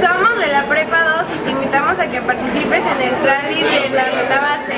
Somos de la Prepa 2 y te invitamos a que participes en el rally de la base.